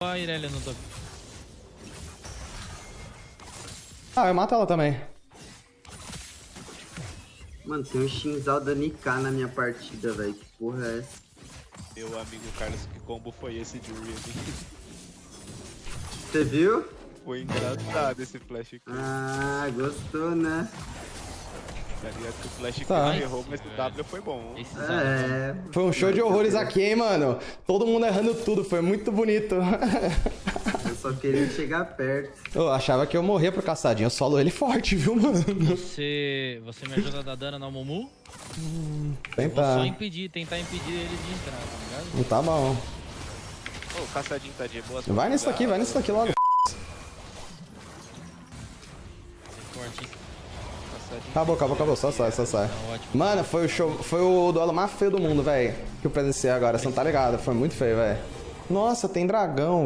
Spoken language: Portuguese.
a Irelia no top. Ah, eu mato ela também. Mano, tem um Shinzal da Nika na minha partida, velho. Que porra é essa? Meu amigo Carlos, que combo foi esse de Riven? Você viu? Foi engraçado esse flash aqui. Ah, gostou, né? Tá ligado que o flash Tá. aqui errou, mas o W foi bom. É. Foi um show de horrores aqui, hein, mano. Todo mundo errando tudo, foi muito bonito. Eu só queria chegar perto. Eu achava que eu morria pro caçadinho, eu solo ele forte, viu, mano? Você, você me ajuda a dar dano no Mumu? Vou Tentar. só impedir, tentar impedir ele de entrar, tá ligado? Não tá bom. Ô, o caçadinho tá de boa. Vai nisso aqui, vai nisso aqui logo. Forte, hein? Acabou, acabou, acabou. Só sai, só sai. Tá. Mano, foi o show. Foi o duelo mais feio do mundo, velho. Que eu presenciei agora, você não tá ligado? Foi muito feio, velho. Nossa, tem dragão.